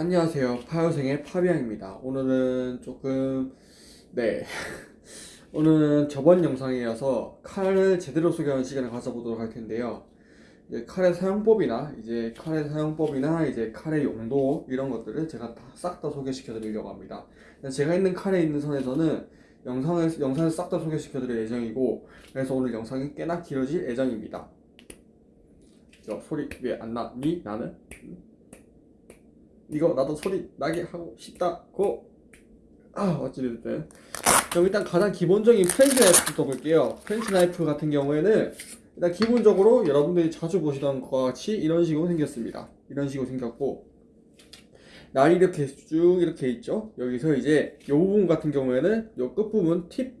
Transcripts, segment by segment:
안녕하세요. 파요생의 파비앙입니다. 오늘은 조금, 네. 오늘은 저번 영상에 이어서 칼을 제대로 소개하는 시간을 가져보도록 할 텐데요. 이제 칼의 사용법이나, 이제 칼의 사용법이나, 이제 칼의 용도, 이런 것들을 제가 싹다 소개시켜 드리려고 합니다. 제가 있는 칼에 있는 선에서는 영상을, 영상을 싹 다 소개시켜 드릴 예정이고, 그래서 오늘 영상이 꽤나 길어질 예정입니다. 저 소리 왜 안 나니? 나는? 이거 나도 소리 나게 하고 싶다고. 아 어찌됐든. 그럼 일단 가장 기본적인 French 나이프부터 볼게요. French 나이프 같은 경우에는 일단 기본적으로 여러분들이 자주 보시던 것과 같이 이런 식으로 생겼습니다. 이런 식으로 생겼고 날이 이렇게 쭉 이렇게 있죠? 여기서 이제 이 부분 같은 경우에는 이 끝부분 팁,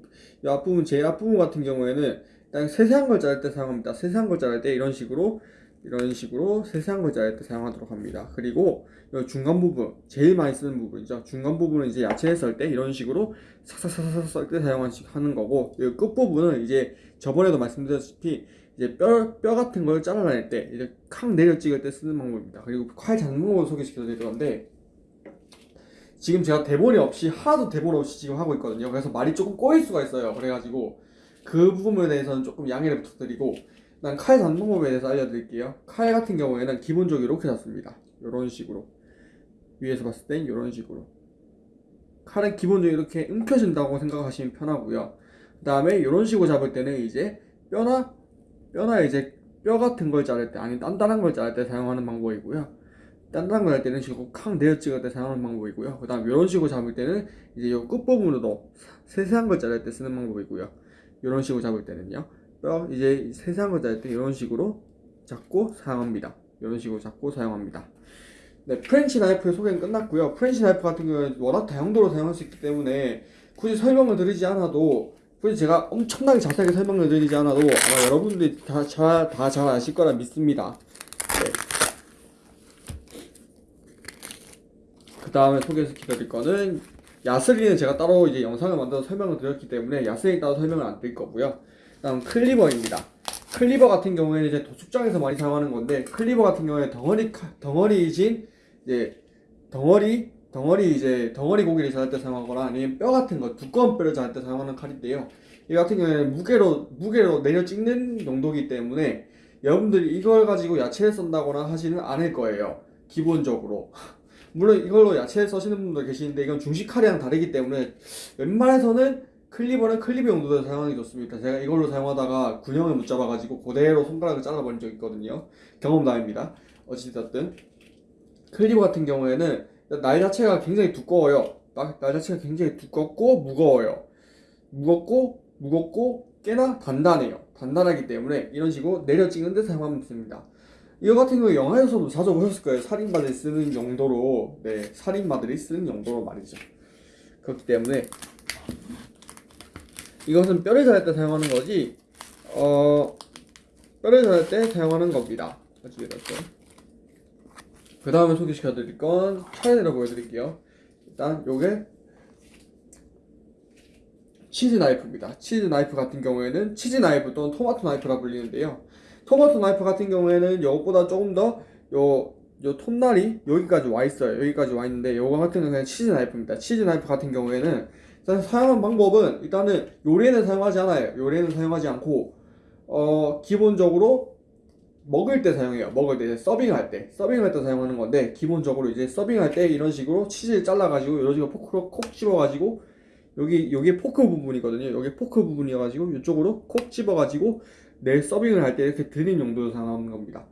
이 앞부분 제일 앞부분 같은 경우에는 일단 세세한 걸 자를 때 사용합니다. 세세한 걸 자를 때 이런 식으로 이런 식으로 세세한 걸 자를 때 사용하도록 합니다. 그리고 이 중간 부분, 제일 많이 쓰는 부분이죠. 중간 부분은 이제 야채를 썰 때 이런 식으로 삭삭삭삭 썰 때 사용하는 거고, 이 끝부분은 이제 저번에도 말씀드렸다시피 이제 뼈, 뼈 같은 걸 잘라낼 때, 이제 칵 내려 찍을 때 쓰는 방법입니다. 그리고 칼 잡는 방법을 소개시켜 드릴 건데, 지금 제가 대본이 없이, 하나도 대본 없이 지금 하고 있거든요. 그래서 말이 조금 꼬일 수가 있어요. 그래가지고, 그 부분에 대해서는 조금 양해를 부탁드리고, 난 칼 잡는 법에 대해서 알려드릴게요. 칼 같은 경우에는 기본적으로 이렇게 잡습니다. 이런 식으로. 위에서 봤을 땐 이런 식으로. 칼은 기본적으로 이렇게 움켜진다고 생각하시면 편하고요. 그 다음에 이런 식으로 잡을 때는 이제 뼈나, 뼈나 이제 뼈 같은 걸 자를 때, 아니 단단한 걸 자를 때 사용하는 방법이고요. 단단한 걸 할 때는 식으로 칵 내어 찍을 때 사용하는 방법이고요. 그 다음 이런 식으로 잡을 때는 이제 이 끝부분으로 세세한 걸 자를 때 쓰는 방법이고요. 이런 식으로 잡을 때는요. 뼈 이제 걸 자를 때 이런 식으로 잡고 사용합니다. 이런 식으로 잡고 사용합니다. 네, French 나이프의 소개는 끝났고요. French 나이프 같은 경우는 워낙 다용도로 사용할 수 있기 때문에 굳이 설명을 드리지 않아도 굳이 제가 엄청나게 자세하게 설명을 드리지 않아도 아마 여러분들이 다잘 다 잘 아실 거라 믿습니다. 네. 그 다음에 소개시켜 드릴 거는 야스리는 제가 따로 이제 영상을 만들어서 설명을 드렸기 때문에 야스리 따로 설명을 안 드릴 거고요. 다음 cleaver입니다. cleaver 같은 경우에는 이제 도축장에서 많이 사용하는 건데 cleaver 같은 경우에 덩어리 덩어리진 이제 덩어리 덩어리 이제 덩어리 고기를 자를 때 사용하거나 아니면 뼈 같은 거 두꺼운 뼈를 자를 때 사용하는 칼인데요. 이 같은 경우에는 무게로 무게로 내려 찍는 용도이기 때문에 여러분들이 이걸 가지고 야채를 썬다거나 하지는 않을 거예요. 기본적으로. 물론 이걸로 야채를 써시는 분도 계시는데 이건 중식 칼이랑 다르기 때문에 웬만해서는 클리버는 클리버 용도로 사용하는 게 좋습니다. 제가 이걸로 사용하다가 군형을 못 잡아가지고 그대로 손가락을 잘라버린 적 있거든요. 경험담입니다. 어찌됐든 클리버 같은 경우에는 날 자체가 굉장히 두꺼워요. 날 자체가 굉장히 두껍고 무거워요. 무겁고 무겁고 꽤나 단단해요. 단단하기 때문에 이런 식으로 내려 찍는 데 사용하면 됩니다. 이거 같은 경우 영화에서도 자주 보셨을 거예요. 살인마들이 쓰는 용도로, 네, 살인마들이 쓰는 용도로 말이죠. 그렇기 때문에 이것은 뼈를 자를 때 사용하는 거지 어 뼈를 자를 때 사용하는 겁니다. 그 다음에 소개시켜 드릴 건 차례대로 보여드릴게요. 일단 요게 치즈 나이프입니다. 치즈 나이프 같은 경우에는 치즈 나이프 또는 토마토 나이프라 불리는데요. 토마토 나이프 같은 경우에는 이것보다 조금 더요 요 톱날이 여기까지 와 있어요. 여기까지 와 있는데 요거 같은 경우는 치즈 나이프입니다. 치즈 나이프 같은 경우에는 일단 사용하는 방법은 일단은 요리에는 사용하지 않아요. 요리에는 사용하지 않고 어 기본적으로 먹을 때 사용해요. 먹을 때 서빙할 때 서빙할 때 사용하는 건데 기본적으로 이제 서빙할 때 이런 식으로 치즈를 잘라가지고 이런 식으로 포크로 콕 집어가지고 여기 여기 포크 부분이거든요. 여기 포크 부분이어가지고 이쪽으로 콕 집어가지고 네 서빙을 할 때 이렇게 드린 용도로 사용하는 겁니다.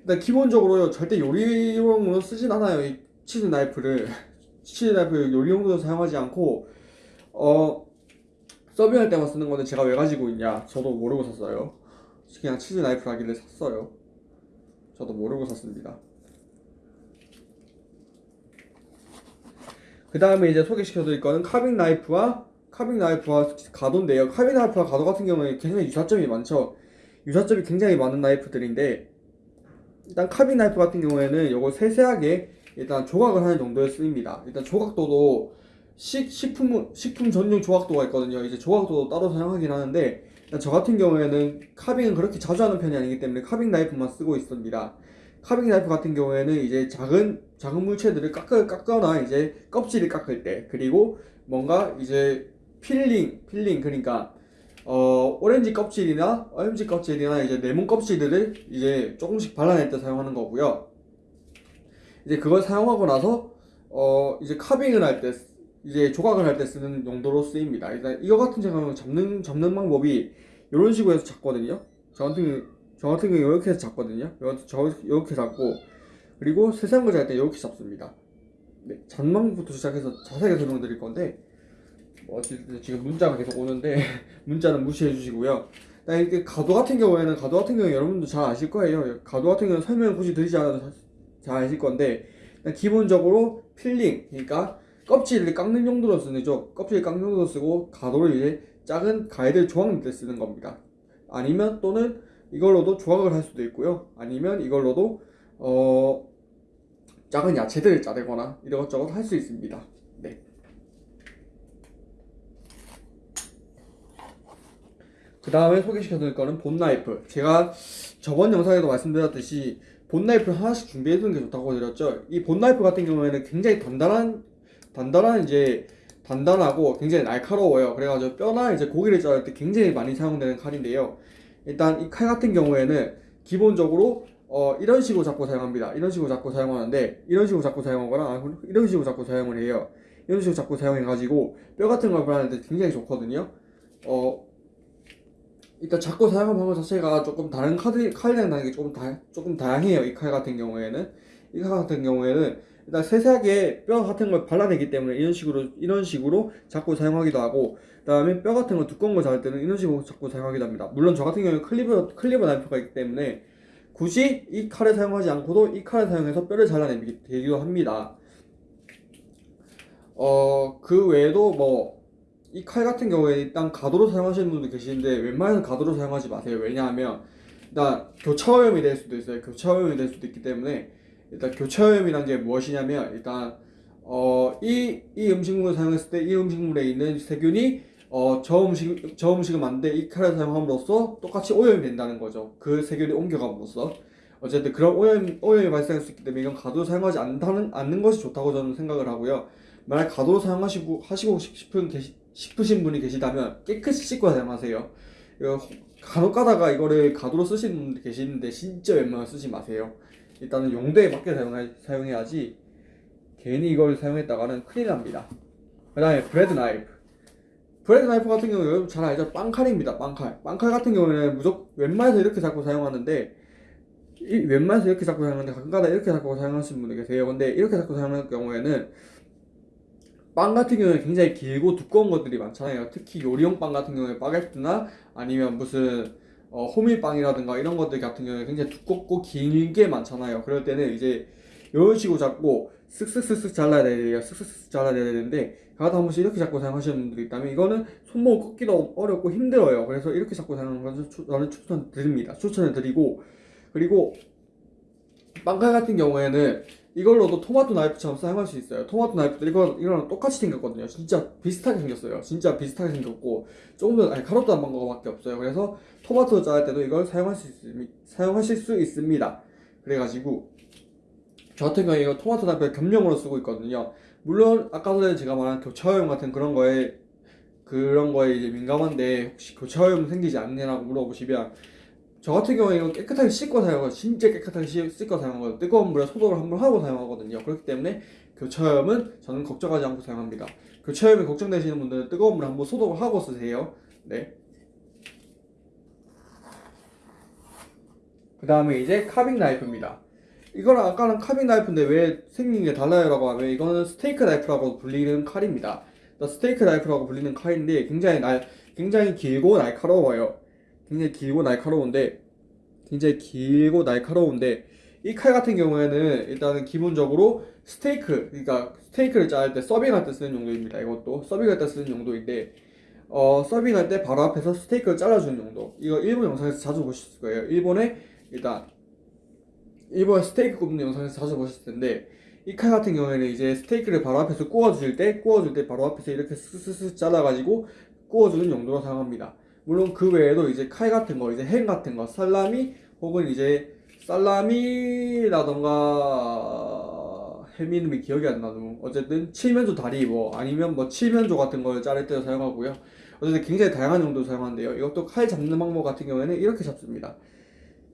일단 기본적으로 절대 요리용으로 쓰진 않아요. 이 치즈 나이프를 치즈 나이프 요리용으로 사용하지 않고 어 서빙할 때만 쓰는 건데 제가 왜 가지고 있냐? 저도 모르고 샀어요. 그냥 치즈 나이프 하길래 샀어요. 저도 모르고 샀습니다. 그 다음에 이제 소개시켜 드릴 거는 carving 나이프와 carving 나이프와 과도인데요. carving 나이프와 과도 같은 경우에 굉장히 유사점이 많죠. 유사점이 굉장히 많은 나이프들인데 일단 carving 나이프 같은 경우에는 이거 세세하게 일단 조각을 하는 정도에 쓰입니다. 일단 조각도도 식, 식품, 식품 전용 조각도가 있거든요. 이제 조각도도 따로 사용하긴 하는데, 저 같은 경우에는 carving은 그렇게 자주 하는 편이 아니기 때문에 carving 나이프만 쓰고 있습니다. carving 나이프 같은 경우에는 이제 작은 작은 물체들을 깎아 깎거나 이제 껍질을 깎을 때 그리고 뭔가 이제 peeling peeling 그러니까 어 오렌지 껍질이나 오렌지 껍질이나 이제 레몬 껍질들을 이제 조금씩 발라낼 때 사용하는 거고요. 이제 그걸 사용하고 나서 어 이제 carving을 할 때 이제 조각을 할 때 쓰는 용도로 쓰입니다. 일단 이거 같은 경우는 잡는 잡는 방법이 이런 식으로 해서 잡거든요. 저 같은 저 같은 경우 이렇게 해서 잡거든요. 저 이렇게 잡고 그리고 세세한 거 잡을 때 이렇게 잡습니다. 네, 방법부터 시작해서 자세하게 설명드릴 건데 뭐 지금 문자가 계속 오는데 문자는 무시해 주시고요. 이렇게 과도 같은 경우에는 과도 같은 경우 여러분도 잘 아실 거예요. 과도 같은 경우는 설명 굳이 드리지 않아도 자- 잘 아실 건데 기본적으로 필링 그러니까 껍질을 깎는 용도로 쓰는죠. 껍질 깎는 용도로 쓰고 과도를 이제 작은 과일들 조각낼 때 쓰는 겁니다. 아니면 또는 이걸로도 조각을 할 수도 있고요. 아니면 이걸로도 어 작은 야채들을 자르거나 이것저것 할 수 있습니다. 네. 그 다음에 소개시켜드릴 거는 본 나이프. 제가 저번 영상에도 말씀드렸듯이 본 나이프를 하나씩 준비해두는 게 좋다고 드렸죠. 이 본 나이프 같은 경우에는 굉장히 단단한, 단단한 이제 단단하고 굉장히 날카로워요. 그래가지고 뼈나 이제 고기를 자를 때 굉장히 많이 사용되는 칼인데요. 일단 이 칼 같은 경우에는 기본적으로 어, 이런 식으로 잡고 사용합니다. 이런 식으로 잡고 사용하는데 이런 식으로 잡고 사용하거나 아, 이런 식으로 잡고 사용을 해요. 이런 식으로 잡고 사용해가지고 뼈 같은 걸때 굉장히 좋거든요. 어, 일단 잡고 사용하는 방법 자체가 조금 다른 칼이랑 다른 게 조금 다 조금 다양해요. 이 칼 같은 경우에는 이 칼 같은 경우에는 일단 세세하게 뼈 같은 걸 발라내기 때문에 이런 식으로 이런 식으로 잡고 사용하기도 하고 그다음에 뼈 같은 거 두꺼운 거 자를 때는 이런 식으로 잡고 사용하기도 합니다. 물론 저 같은 경우는 클리버 클리버 나이프가 있기 때문에 굳이 이 칼을 사용하지 않고도 이 칼을 사용해서 뼈를 잘라내기도 합니다. 어, 그 외에도 뭐, 이 칼 같은 경우에 일단 가도로 사용하시는 분도 계시는데, 웬만해서 가도로 사용하지 마세요. 왜냐하면, 일단 교차오염이 될 수도 있어요. 교차오염이 될 수도 있기 때문에, 일단 교차오염이란 게 무엇이냐면, 일단, 어, 이, 이 음식물을 사용했을 때 이 음식물에 있는 세균이, 어, 저 음식, 저 음식을 만드는데 이 칼을 사용함으로써 똑같이 오염이 된다는 거죠. 그 세균이 옮겨감으로써. 어쨌든 그런 오염, 오염이 발생할 수 있기 때문에 이건 과도로 사용하지 않다는, 않는 것이 좋다고 저는 생각을 하고요. 만약 과도로 사용하시고 하시고 싶은 계시, 싶으신 분이 계시다면 깨끗이 씻고 사용하세요. 이거 간혹 가다가 이거를 과도로 쓰시는 분들 계시는데 진짜 웬만하면 쓰지 마세요. 일단은 용도에 맞게 사용해, 사용해 야지 괜히 이걸 사용했다가는 큰일 납니다. 그 다음에 bread knife. bread knife 같은 경우는 여러분 잘 알죠? 빵칼입니다. 빵칼. 빵칼 같은 경우에는 무조건 웬만해서 이렇게 잡고 사용하는데 이 웬만해서 이렇게 잡고 사용하는데 가끔가다 이렇게 잡고 사용하시는 분들 계세요. 근데 이렇게 잡고 사용하는 경우에는 빵 같은 경우에 굉장히 길고 두꺼운 것들이 많잖아요. 특히 요리용 빵 같은 경우에 바게트나 아니면 무슨 어, 호밀빵이라든가 이런 것들 같은 경우에 굉장히 두껍고 길게 많잖아요. 그럴 때는 이제 이런 식으로 잡고 쓱쓱쓱쓱 잘라야 돼요. 쓱쓱쓱 잘라야 되는데 가다 한 번씩 이렇게 잡고 사용하시는 분들이 있다면 이거는 손목을 꺾기도 어렵고 힘들어요. 그래서 이렇게 잡고 사용하는 추- 저는 추천드립니다. 추천을 드리고 그리고 빵칼 같은 경우에는 이걸로도 토마토 나이프처럼 사용할 수 있어요. 토마토 나이프도 이거 이거랑 똑같이 생겼거든요. 진짜 비슷하게 생겼어요. 진짜 비슷하게 생겼고 조금 더 아니 가롭도 안 방거밖에 없어요. 그래서 토마토 자를 때도 이걸 사용할 수 있, 사용하실 수 있습니다. 그래가지고 저 같은 경우에 이거 토마토 나이프를 겸용으로 쓰고 있거든요. 물론 아까 전에 제가 말한 교차오염 같은 그런 거에 그런 거에 이제 민감한데 혹시 교차오염 생기지 않느냐고 물어보시면 저 같은 경우에 이거 깨끗하게 씻고 사용하고 진짜 깨끗하게 씻- 씻고 사용하고 뜨거운 물에 소독을 한번 하고 사용하거든요. 그렇기 때문에 교차오염은 저는 걱정하지 않고 사용합니다. 교차오염이 걱정되시는 분들은 뜨거운 물에 한번 소독을 하고 쓰세요. 네. 그 다음에 이제 carving knife입니다. 이거랑 아까랑 carving knife인데 왜 생긴 게 달라요 라고 하면 이거는 스테이크 나이프라고 불리는 칼입니다. 스테이크 나이프라고 불리는 칼인데 굉장히 날 굉장히 길고 날카로워요. 굉장히 길고 날카로운데 굉장히 길고 날카로운데 이 칼 같은 경우에는 일단은 기본적으로 스테이크 그러니까 스테이크를 자를 때 서빙할 때 쓰는 용도입니다. 이것도 서빙할 때 쓰는 용도인데 어 서빙할 때 바로 앞에서 스테이크를 잘라주는 용도. 이거 일본 영상에서 자주 보실 거예요. 일본에 일단 일본 스테이크 굽는 영상에서 자주 보실 텐데 이 칼 같은 경우에는 이제 스테이크를 바로 앞에서 구워줄 때 구워줄 때 바로 앞에서 이렇게 스스스 잘라가지고 구워주는 용도로 사용합니다. 물론 그 외에도 이제 칼 같은 거, 이제 햄 같은 거, 살라미 혹은 이제 살라미라던가 햄 이름이 기억이 안 나도 어쨌든 칠면조 다리 뭐 아니면 뭐 칠면조 같은 걸 자를 때 사용하고요. 어쨌든 굉장히 다양한 용도로 사용하는데요. 이것도 칼 잡는 방법 같은 경우에는 이렇게 잡습니다.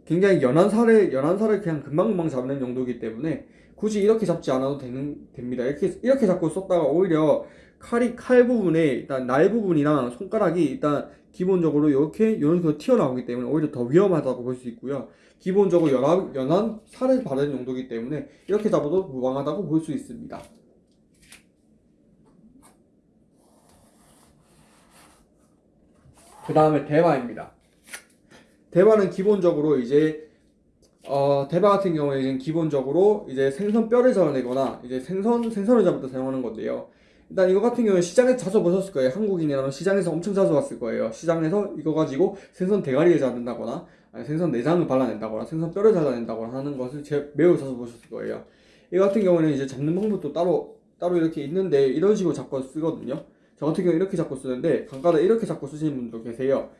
굉장히 연한 살을 연한 살을 그냥 금방금방 잡는 용도이기 때문에 굳이 이렇게 잡지 않아도 되는 됩니다. 이렇게 이렇게 잡고 썼다가 오히려 칼이 칼 부분에 일단 날 부분이랑 손가락이 일단 기본적으로 이렇게 이런 식으로 튀어나오기 때문에 오히려 더 위험하다고 볼 수 있고요. 기본적으로 연한, 연한 살을 바르는 용도이기 때문에 이렇게 잡아도 무방하다고 볼 수 있습니다. 그 다음에 대바입니다. 대바는 기본적으로 이제 어, 대바 같은 경우에는 기본적으로 이제 생선 뼈를 잡아내거나 이제 생선 생선을 잡을 때 사용하는 건데요. 일단 이거 같은 경우는 시장에 자주 보셨을 거예요. 한국인이라면 시장에서 엄청 자주 봤을 거예요. 시장에서 이거 가지고 생선 대가리를 잡는다거나 생선 내장을 발라낸다거나 생선 뼈를 잘라낸다거나 하는 것을 제 매우 자주 보셨을 거예요. 이 같은 경우는 이제 잡는 방법도 따로 따로 이렇게 있는데 이런 식으로 잡고 쓰거든요. 저 같은 경우 이렇게 잡고 쓰는데 간간에 이렇게 잡고 쓰시는 분도 계세요.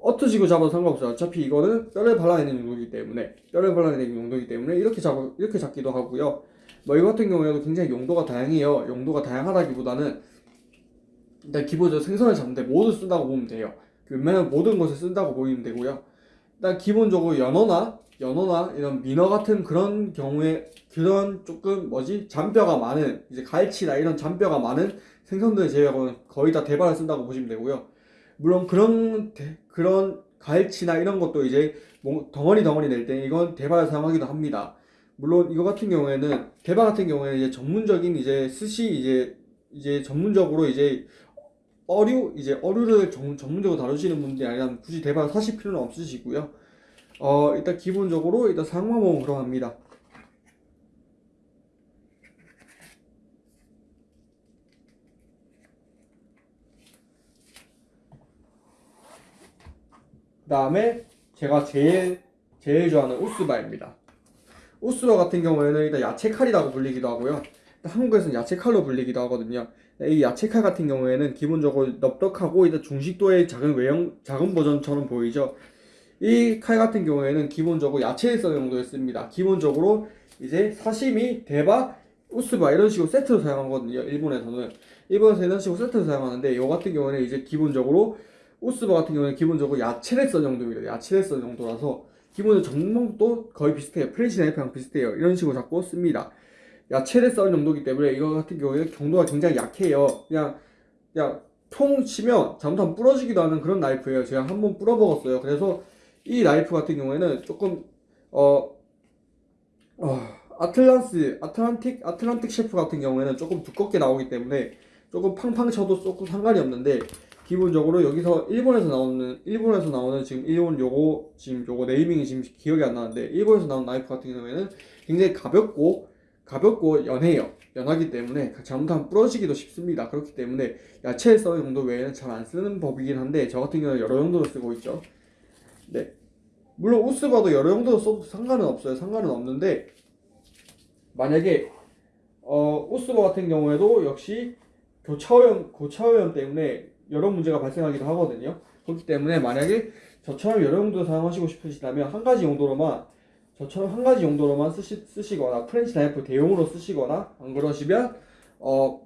어떠시고 잡아도 상관없어요. 어차피 이거는 뼈를 발라내는 용도이기 때문에 뼈를 발라내는 용도이기 때문에 이렇게 잡 이렇게 잡기도 하고요. 뭐 이거 같은 경우에도 굉장히 용도가 다양해요. 용도가 다양하다기보다는 일단 기본적으로 생선을 잡는데 모두 쓴다고 보면 돼요. 그 웬만한 모든 것을 쓴다고 보이면 되고요. 일단 기본적으로 연어나 연어나 이런 민어 같은 그런 경우에 그런 조금 뭐지 잔뼈가 많은 이제 갈치나 이런 잔뼈가 많은 생선들 제외하고는 거의 다 대바를 쓴다고 보시면 되고요. 물론 그런 대- 그런 갈치나 이런 것도 이제 뭐 덩어리 덩어리 낼 때 이건 대바를 사용하기도 합니다. 물론 이거 같은 경우에는 대바 같은 경우에는 이제 전문적인 이제 스시 이제 이제 전문적으로 이제 어류 이제 어류를 전, 전문적으로 다루시는 분들이 아니라면 굳이 대바를 사실 필요는 없으시고요. 어 일단 기본적으로 일단 사용 방법은 그러합니다. 그 다음에 제가 제일 제일 좋아하는 우스바입니다. 우스바 같은 경우에는 일단 야채 칼이라고 불리기도 하고요. 한국에서는 야채 칼로 불리기도 하거든요. 이 야채 칼 같은 경우에는 기본적으로 넓적하고 일단 중식도의 작은 외형 작은 버전처럼 보이죠. 이 칼 같은 경우에는 기본적으로 써는 용도에 씁니다. 기본적으로 이제 사시미, 대바, 우스바 이런 식으로 세트로 사용하거든요. 일본에서는 일본에서 이런 식으로 세트로 사용하는데 이 같은 경우에는 이제 기본적으로 우스바 같은 경우는 기본적으로 야채를 써는 도입니다. 야채를 써는 도라서 기본적으로 전문도 거의 비슷해요. French knife랑 비슷해요. 이런 식으로 잡고 씁니다. 야채를 써는 도이기 때문에 이거 같은 경우에 경도가 굉장히 약해요. 그냥 그냥 통 치면 잘못하면 부러지기도 하는 그런 나이프예요. 제가 한번 부러 먹었어요. 그래서 이 나이프 같은 경우에는 조금 어, 어 아틀란스 아틀란틱 아틀란틱 셰프 같은 경우에는 조금 두껍게 나오기 때문에 조금 팡팡 쳐도 조금 상관이 없는데 기본적으로 여기서 일본에서 나오는 일본에서 나오는 지금 일본 요거 지금 요거 네이밍이 지금 기억이 안 나는데 일본에서 나온 나이프 같은 경우에는 굉장히 가볍고 가볍고 연해요. 연하기 때문에 잘못하면 부러지기도 쉽습니다. 그렇기 때문에 야채 써는 용도 외에는 잘 안 쓰는 법이긴 한데 저 같은 경우는 여러 용도로 쓰고 있죠. 네. 물론 우스바도 여러 용도로 써도 상관은 없어요. 상관은 없는데 만약에 어 우스바 같은 경우에도 역시 교차오염 교차오염 때문에 여러 문제가 발생하기도 하거든요. 그렇기 때문에 만약에 저처럼 여러 용도로 사용하시고 싶으시다면 한 가지 용도로만 저처럼 한 가지 용도로만 쓰시, 쓰시거나 French knife 대용으로 쓰시거나 안 그러시면 어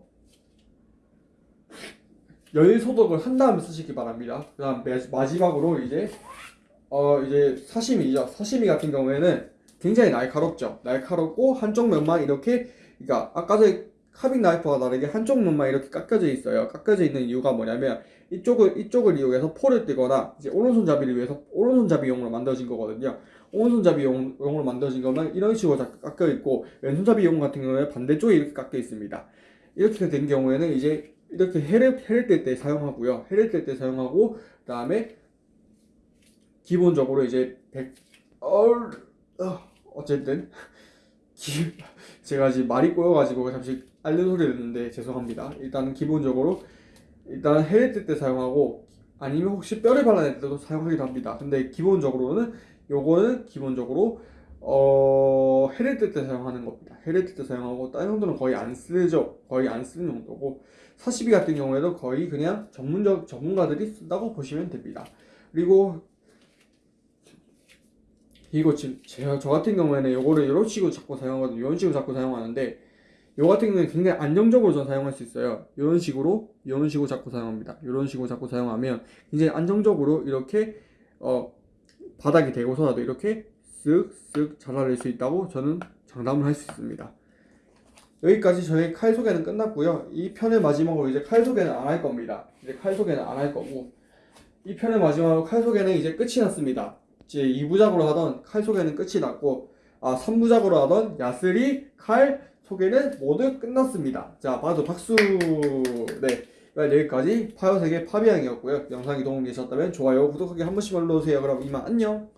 열 소독을 한 다음에 쓰시기 바랍니다. 그 다음 매- 마지막으로 이제 어 이제 사시미죠. 사시미 같은 경우에는 굉장히 날카롭죠. 날카롭고 한쪽 면만 이렇게 그러니까 아까 전에 카빙 나이프와 다르게 한쪽 면만 이렇게 깎여져 있어요. 깎여져 있는 이유가 뭐냐면 이쪽을 이쪽을 이용해서 포를 뜨거나 이제 오른손잡이를 위해서 오른손잡이용으로 만들어진 거거든요. 오른손잡이용으로 만들어진 거면 이런 식으로 다 깎여 있고 왼손잡이용 같은 경우에 반대쪽에 이렇게 깎여 있습니다. 이렇게 된 경우에는 이제 이렇게 해를 해를 뗄때 사용하고요. 해를 뗄때 사용하고 그 다음에 기본적으로 이제 백 어, 어, 어쨌든 기, 제가 지금 말이 꼬여가지고 잠시 알는 소리를 듣는데 죄송합니다. 일단은 기본적으로 일단 뗄때 사용하고 아니면 혹시 뼈를 발라낼 때도 사용하기도 합니다. 근데 기본적으로는 요거는 기본적으로 어뗄때 사용하는 겁니다. 뗄때 사용하고 다른 정도는 거의 안 쓰죠. 거의 안 쓰는 정도고 사시비 같은 경우에도 거의 그냥 전문적 전문가들이 쓴다고 보시면 됩니다. 그리고 이거 지금 제가 저 같은 경우에는 요거를 이런 식으로 잡고 사용하거든요. 이런 식으로 잡고 사용하는데 요 같은 경우는 굉장히 안정적으로 전 사용할 수 있어요. 이런 식으로 이런 식으로 잡고 사용합니다. 이런 식으로 잡고 사용하면 굉장히 안정적으로 이렇게 어 바닥이 되고서라도 이렇게 쓱쓱 잘라낼 수 있다고 저는 장담을 할 수 있습니다. 여기까지 저희 칼 소개는 끝났고요. 이 편의 마지막으로 이제 칼 소개는 안 할 겁니다. 이제 칼 소개는 안 할 거고 이 편의 마지막으로 칼 소개는 이제 끝이 났습니다. 이제 2부작으로 하던 칼 소개는 끝이 났고 아 3부작으로 하던 야스리 칼 소개는 모두 끝났습니다. 자 봐도 박수 네 여기까지 파요세계 파비앙이었고요. 영상이 도움이 되셨다면 좋아요 구독하기 한 번씩 눌러주세요. 그럼 이만 안녕